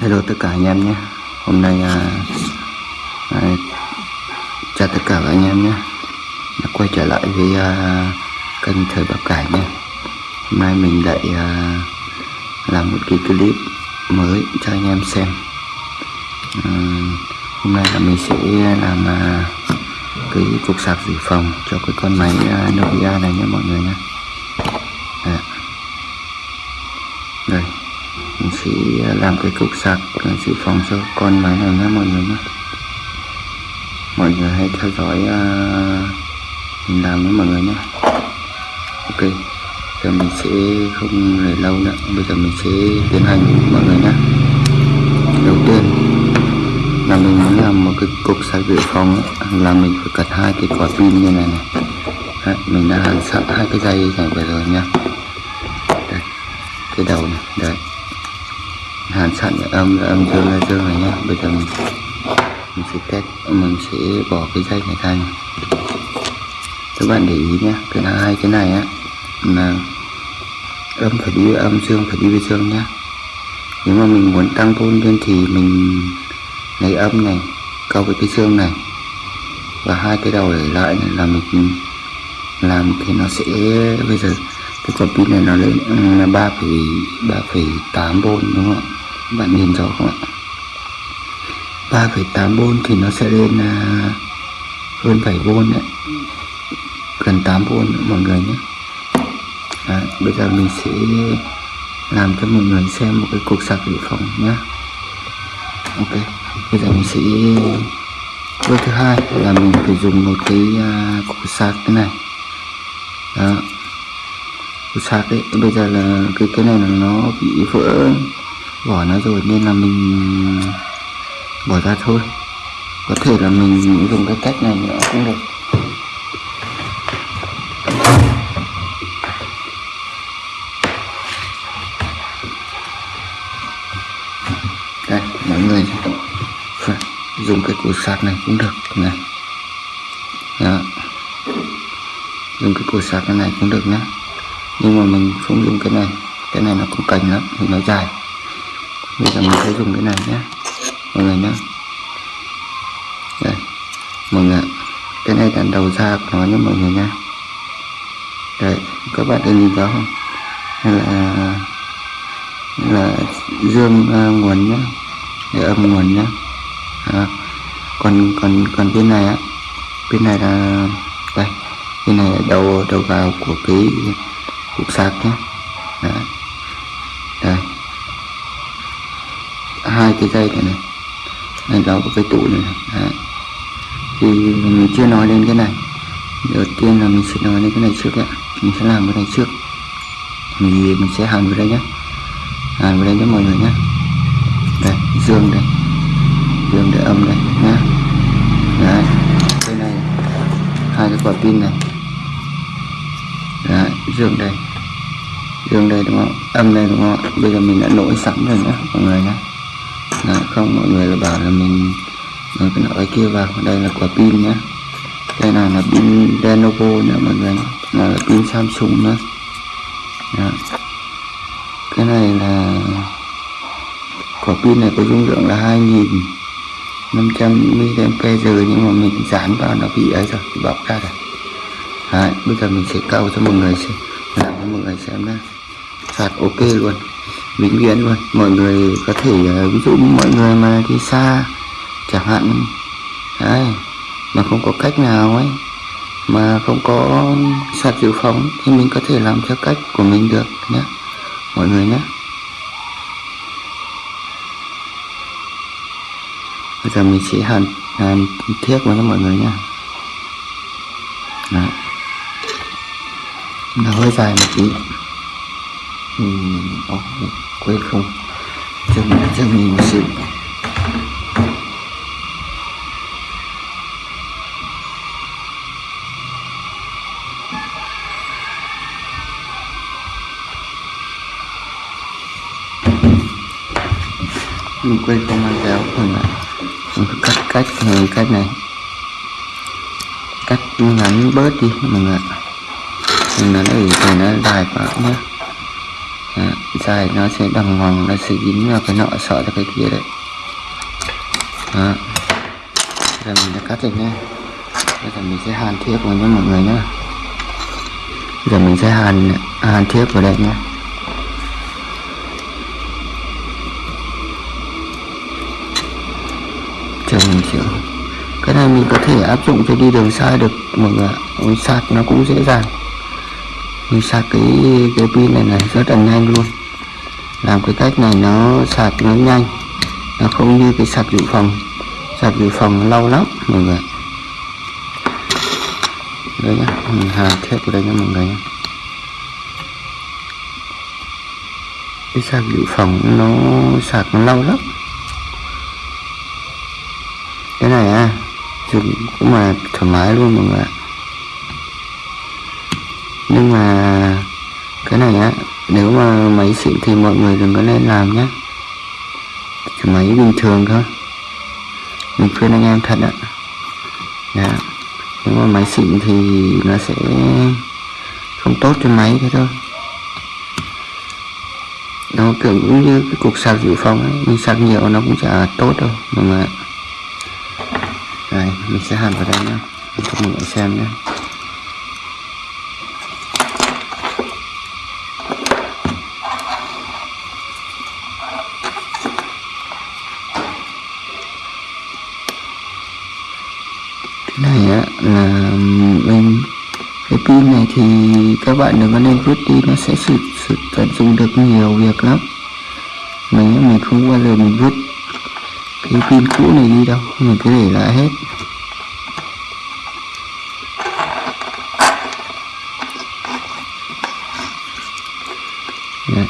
Hello tất cả anh em nhé. Hôm nay à, à, chào tất cả các anh em nhé. Đã quay trở lại với à, kênh thời bạc cải nhé. Hôm nay mình lại à, làm một cái clip mới cho anh em xem. À, Hôm nay là mình sẽ làm à, cái cục sạc dự phòng cho cái con máy à, Nokia này nhé mọi người nhé. Đấy. đây mình sẽ làm cái cục sạc dự phòng cho con máy này nhé mọi người nhé. Mọi người hãy theo dõi uh, mình làm với mọi người nhé. Ok giờ mình sẽ không để lâu nữa. Bây giờ mình sẽ tiến hành mọi người nhé. Đầu tiên là mình muốn làm một cái cục sạc dự phòng ấy, là mình phải cật hai cái quả pin như này này. Đấy, mình đã hàn sẵn hai cái dây này vừa rồi nha đây cái đầu này đấy hàn sẵn âm là âm dương là dương này nhá. Bây giờ mình mình sẽ test, mình sẽ bỏ cái dây này ra này. các bạn để ý nhé cái là hai cái này á, là âm phải đi với âm, dương phải đi với dương nhá. Nếu mà mình muốn tăng vôn lên thì mình lấy âm này câu với cái dương này. Và hai cái đầu để lại này là mình làm thì nó sẽ, bây giờ cái quả pin này nó lên ừ, là ba phẩy ba phẩy tám vôn đúng không ạ? Các bạn nhìn rõ không ạ? 3,8V thì nó sẽ lên là hơn 7V đấy. Gần 8V nữa mọi người nhé. À, bây giờ mình sẽ làm cho mọi người xem một cái cục sạc dự phòng nhé. Ok bây giờ mình sẽ bước thứ hai là mình phải dùng một cái uh, cục sạc thế này. Đó. Cục sạc đấy bây giờ là cái cái này là nó bị vỡ bỏ nó rồi nên là mình bỏ ra thôi. Có thể là mình dùng cái cách này nữa cũng được. Đây, mọi người dùng cái củ sạc này cũng được này Đó. dùng cái củ sạc này cũng được nhé nhưng mà mình không dùng cái này. Cái này nó cũng cành lắm, thì nó dài bây giờ mình sẽ dùng cái này nhé. Mọi người nhé. Đây. Mọi người cái này là đầu ra của nó nhé mọi người nha đây. Các bạn có nhìn rõ không? Hay là là dương uh, nguồn nhé. Để âm nguồn nhé. À, còn còn còn bên này á. Bên này là đây. Bên này là đầu đầu vào của cái cục sạc nhé. Đấy. Hai cái dây này này này đó có cái tủ này, này. thì mình chưa nói đến cái này. Đầu tiên là mình sẽ nói đến cái này trước ạ. Mình sẽ làm cái này trước. Thì mình sẽ hàn vào đây nhé hàn vào đây cho mọi người nhé đây dương đây. Dương để âm đây nhé đấy. Cái này hai cái quả pin này. Đấy dương đây. Dương đây đúng không? Âm đây đúng không bây giờ mình đã nổi sẵn rồi nhé mọi người nhé Đấy, không mọi người là bảo là mình nói cái nọ kia vào. Đây là quả pin nhé đây là là pin Lenovo nhé mọi người là, là pin Samsung nữa Đó. cái này là quả pin này có dung lượng là 2500 mAh nhưng mà mình dán vào nó bị ấy rồi bị bọc ra rồi. Đấy, bây giờ mình sẽ câu cho mọi người xem. Làm cho mọi người xem nhé sạc ok luôn vĩnh viễn luôn. Mọi người có thể ờ, ví dụ mọi người mà đi xa chẳng hạn đấy, mà không có cách nào ấy mà không có sạc dự phòng thì mình có thể làm theo cách của mình được nhé mọi người nhé bây giờ mình sẽ hàn hàn thiết vào cho mọi người nhé Đấy. nó hơi dài một tí. Ừ, oh, quên không? Cho mình cho sự. Mình quên không mang kéo mình lại mình cứ cắt cách người cách này. Cắt ngắn bớt đi, mọi người mình nó để nó dài quá nhé đó, dài nó sẽ đằng hoàng nó sẽ dính vào cái nọ sợ ra cái kia đấy. Đó. giờ mình đã cắt rồi nhé bây giờ mình sẽ hàn thiếp vào nhé mọi người nhé. Giờ mình sẽ hàn hàn thiếp vào đây nhé. Chờ mình chịu cái này mình có thể áp dụng cho đi đường xa được mọi người ạ. Sạc nó cũng dễ dàng mình sạc cái cái pin này này rất là nhanh luôn. Làm cái cách này nó sạc nó nhanh. Nó không như cái sạc dự phòng. Sạc dự phòng nó lâu lắm, mọi người đây nhá, mình hàn thép ở đây nhá, mọi người nhé cái sạc dự phòng nó sạc nó lâu lắm. Cái này à dùng cũng mà thoải mái luôn, mọi người ạ nhưng mà cái này á, nếu mà máy xịn thì mọi người đừng có nên làm nhé. Chỉ máy bình thường thôi. Mình khuyên anh em thật ạ. Dạ. nếu mà máy xịn thì nó sẽ không tốt cho máy thế thôi. Nó kiểu cũng như cái cục sạc dự phòng ấy, mình sạc nhiều nó cũng chả tốt đâu, mọi người ạ. Đây, mình sẽ hàn vào đây nhé cho mọi người xem nhé cái này á là mình cái pin này thì các bạn đừng có nên vứt đi nó sẽ sử, sử tận dụng được nhiều việc lắm. Mình mình không bao giờ mình vứt cái pin cũ này đi đâu mình cứ để lại hết. Đấy.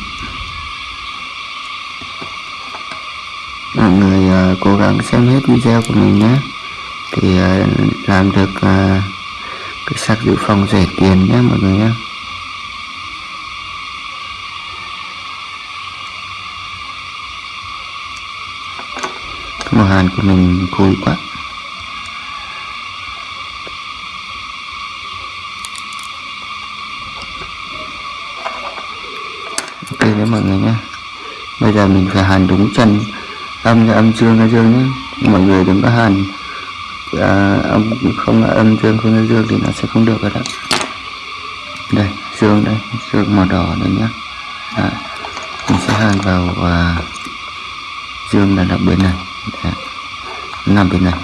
mọi người uh, cố gắng xem hết video của mình nhé thì uh, làm được uh, cái sạc dự phòng rẻ tiền nhé mọi người nhé. Cái màu hàn của mình khui quá. Ok đấy mọi người nhé. Bây giờ mình phải hàn đúng chân. Âm là âm dương là dương nhé. Mọi người đừng có hàn à, âm không là âm dương không là dương thì nó sẽ không được rồi đó đây dương đây dương màu đỏ đây nhá. à, mình sẽ hàn vào à, dương là đặc bên này Đấy. nằm bên này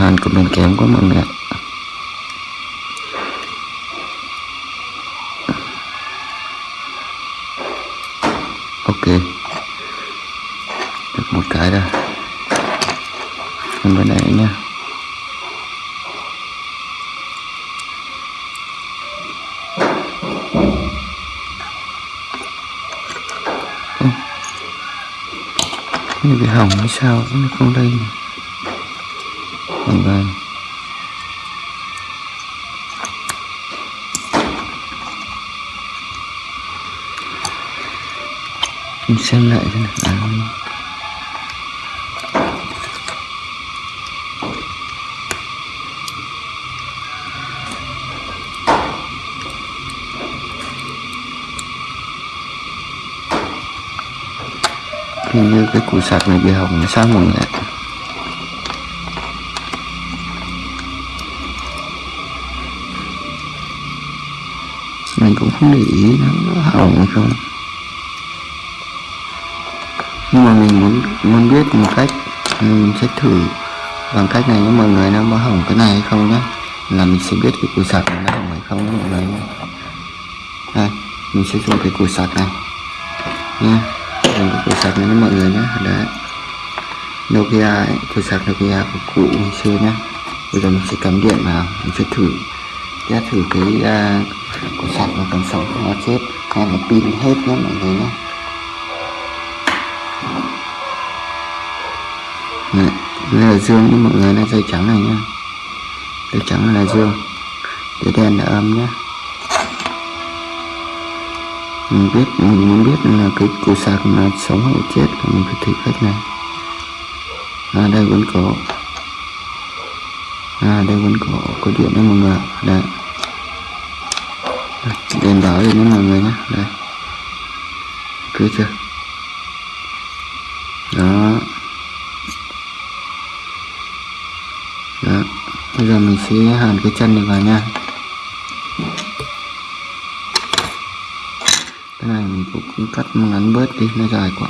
hàn của mình kém quá mọi người ạ như bị hỏng hay sao nó không lên vâng vâng. Mình xem lại xem nào. Cái củ sạc này bị hỏng, sao mọi người ạ mình cũng không để ý nó hỏng hay không. Nhưng mà mình muốn muốn biết một cách, mình sẽ thử bằng cách này với mọi người, nó có hỏng cái này hay không nhé. Là mình sẽ biết cái củ sạc này nó hỏng hay không nhé, mọi người nhé. Đây, mình sẽ dùng cái củ sạc này. Nha. yeah của củ sạc này với mọi người nhé. Đấy. Nokia ấy, củ sạc Nokia của cụ ngày xưa nhé. Bây giờ mình sẽ cắm điện vào mình sẽ thử. Test thử cái à, uh, củ sạc nó còn sống không nó chết. Hay là pin hết nhé mọi người nhé. Đấy, đây là dương nhé mọi người. Là dây trắng này nhá dây trắng là dương. Dây đen là âm nhé mình biết mình muốn biết là cái cụ sạc là sống hay chết thì mình phải thử cách này. À, đây vẫn có. À đây vẫn có có điện đấy mọi người đây. Đèn báo gì đấy mọi người nhé. Đây. Cứ chưa? Đó. Đó. Bây giờ mình sẽ hàn cái chân này vào nha cái này mình cũng cắt ngắn bớt đi, nó dài quá.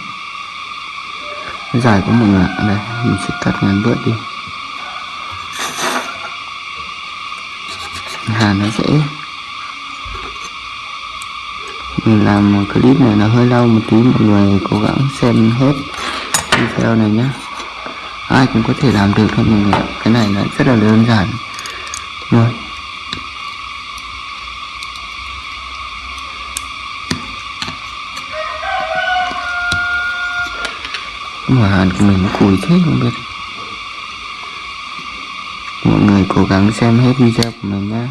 Nó dài quá mọi người ạ. Đây, mình sẽ cắt ngắn bớt đi. Hàn nó dễ. Mình làm clip này nó hơi lâu một tí, mọi người cố gắng xem hết video này nhé ai cũng có thể làm được thôi mọi người ạ. cái này là rất là đơn giản. Thôi mà hàn của mình nó cùi thế không biết. Mọi người cố gắng xem hết video của mình nhé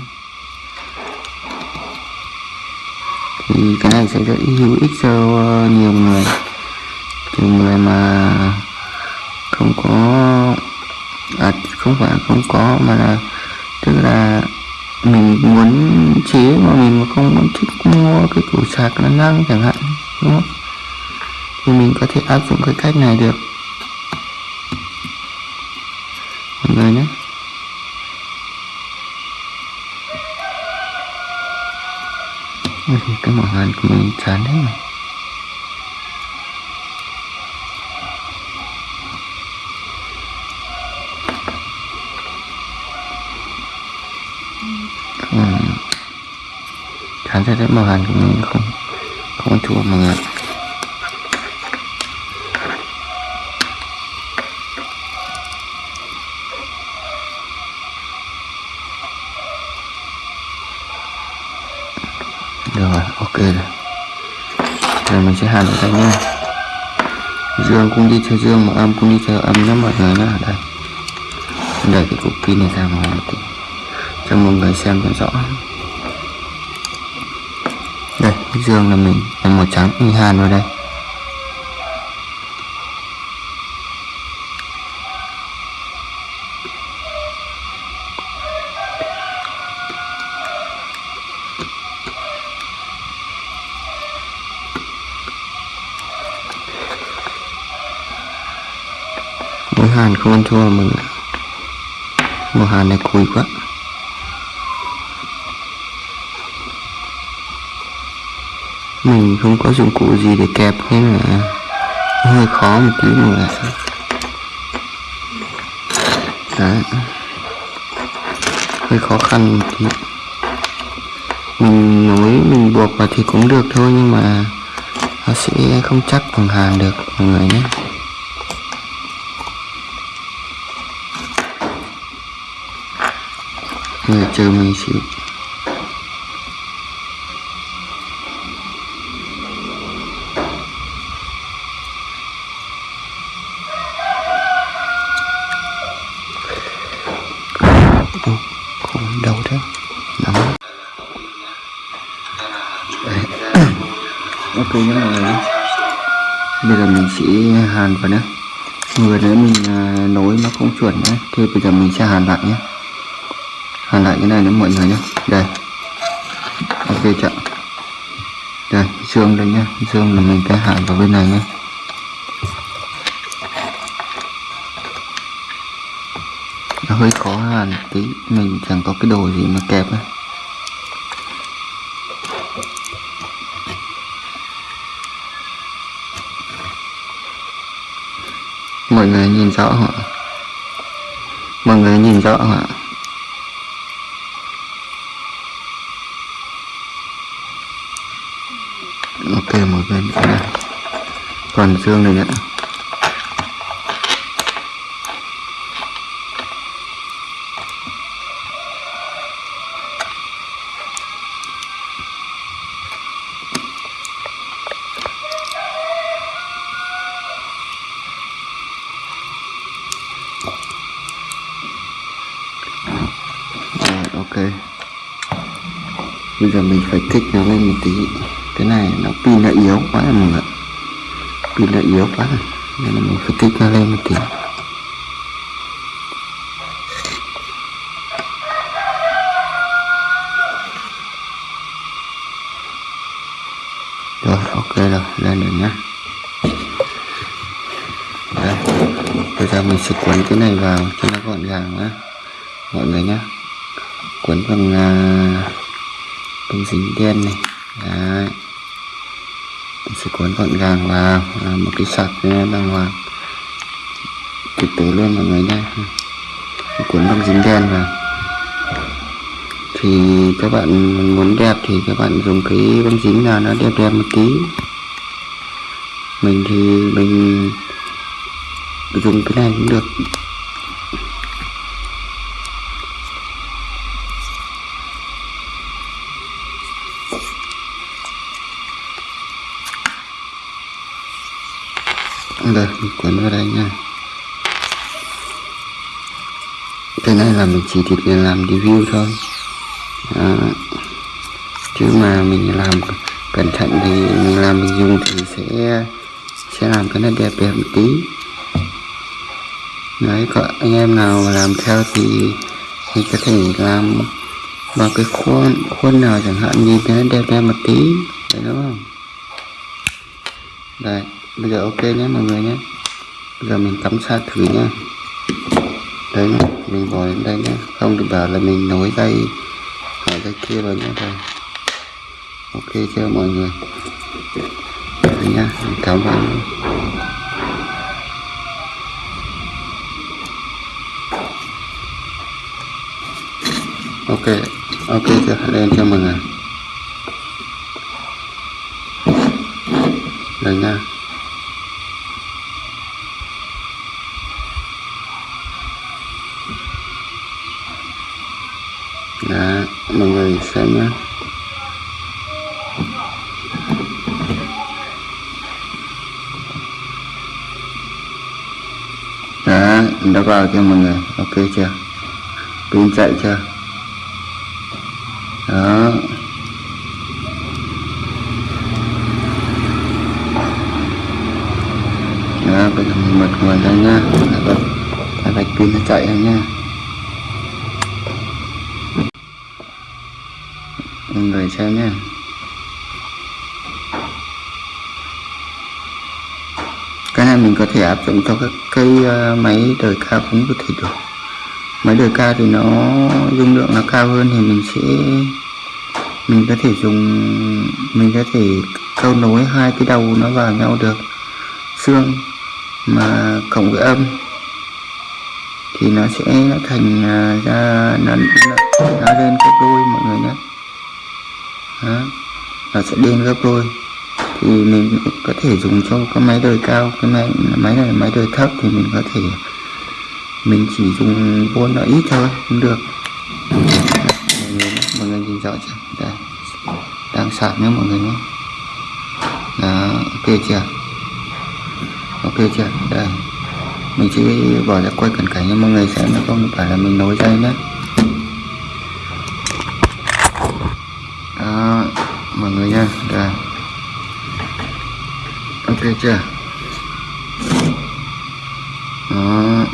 thì cái này sẽ rất hữu ích cho uh, nhiều người. Nhiều người mà không có à, không phải không có mà là tức là mình muốn chế mà mình mà không muốn thích mua cái củ sạc nó năng chẳng hạn đúng không? Thì mình có thể áp dụng cái cách này được. Mọi người nhé. Cái mỏ hàn của mình chán hết rồi ừ. chán thế đấy, mỏ hàn của mình không không ăn thua mọi người rồi, ok rồi. Mình sẽ hàn ở đây nha. Dương cũng đi theo dương, mà âm cũng đi theo âm nhé mọi người nhé đây. Để cái cục pin này ra ngoài một tí. Cho mọi người xem cho rõ. Đây, dương là mình, là màu trắng. Mình hàn vào đây. Màu hàn không ăn thua mình màu hàn này cùi quá. Mình không có dụng cụ gì để kẹp nên là hơi khó một tí mà người đấy. Hơi khó khăn một tí. Mình nối, mình buộc vào thì cũng được thôi nhưng mà nó sẽ không chắc bằng hàn được, mọi người nhé. Người chờ mình xíu đầu thế. Đấy. ok nhé mọi người bây giờ mình sẽ hàn vào nhé. Vừa nãy mình à, nối nó không chuẩn nhé thì bây giờ mình sẽ hàn lại nhé hàn lại cái này nữa, mọi người nhé. Đây. Ok chưa đây, xương đây nhé. Xương là mình cái hàn vào bên này nhé. Nó hơi khó hàn tí. Mình chẳng có cái đồ gì mà kẹp ấy. mọi người nhìn rõ hả mọi người nhìn rõ hả thêm một bên nữa. Này còn xương này nữa. Rồi, ok. Bây giờ mình phải kích nó lên một tí cái này nó pin đã yếu quá rồi, mọi người pin đã yếu quá rồi nên là mình phải kích nó lên một tí. Rồi ok rồi lên được nhá. Đây bây giờ mình sẽ quấn cái này vào cho nó gọn gàng nhá. Mọi người nhá. Quấn bằng uh, bằng dính đen này. Đấy mình sẽ cuốn gọn gàng vào à, một cái sạc đàng hoàng. Thực tế luôn mọi người nhé. Cuốn băng dính đen vào thì các bạn muốn đẹp thì các bạn dùng cái băng dính nào nó đẹp đẹp một tí. Mình thì mình dùng cái này cũng được. Đây mình cuốn vào đây nha. Cái này là mình chỉ để làm review thôi. À, chứ mà mình làm cẩn thận thì mình làm mình dùng thì sẽ sẽ làm cái nó đẹp đẹp một tí. Đấy có anh em nào mà làm theo thì thì có thể làm vào cái khuôn khuôn nào chẳng hạn nhìn nó đẹp đẹp một tí. Đấy đúng không? Đây bây giờ ok nhé, mọi người nhé. Bây giờ mình cắm sát thử nhé đấy nhé mình bỏ đến đây nhé không được bảo là mình nối dây ở dây kia vào nhé đây ok chưa, mọi người? Đấy nhá, mình cắm vào ok ok chưa? Lên cho mọi người. Cả nhà Đó, mọi người xem nhé Đó, dạ, đã vào cho mọi người? Ok chưa? Pin chạy chưa? Đó, bây giờ mình bật nguồn ra nha Đã bật Đã bật pin nó chạy này nha. Mọi người xem nha. Cái này mình có thể áp dụng cho các cây ờ, máy đời cao cũng có thể được. Máy đời cao thì nó dung lượng nó cao hơn thì mình sẽ, mình có thể dùng, mình có thể câu nối hai cái đầu nó vào nhau được. Xương mà cộng với âm thì nó sẽ nó thành à, ra nó, nó, nó lên gấp đôi mọi người nhé. Đó. nó sẽ lên gấp đôi. Thì mình có thể dùng cho cái máy đời cao cái máy máy này máy đời thấp thì mình có thể mình chỉ dùng vốn nó ít thôi cũng được. Mọi người, mọi người nhìn rõ chưa? Đây. Đang sạc nhé mọi người nhé. Đó ok chưa? Ok chưa? Đây mình chỉ bỏ ra quay cận cảnh cho mọi người xem nó không phải là mình nối dây nhé. Đó, mọi người nha đây. Ok chưa? Đó.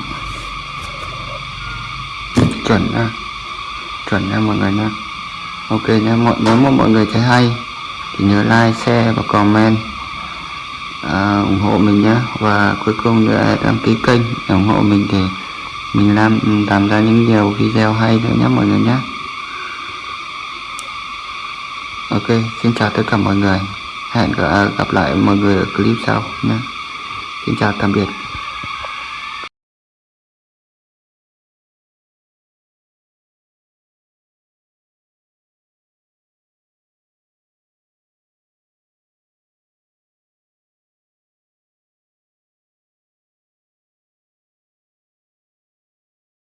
Chuẩn nha chuẩn nha mọi người nha ok nha mọi nếu mà mọi người thấy hay thì nhớ like, share và comment à, ủng hộ mình nhé. Và cuối cùng nữa đăng ký kênh để ủng hộ mình thì mình làm làm ra những nhiều video hay nữa nhé mọi người nhé. Ok xin chào tất cả mọi người. Hẹn gặp lại mọi người ở clip sau nhé. Xin chào tạm biệt.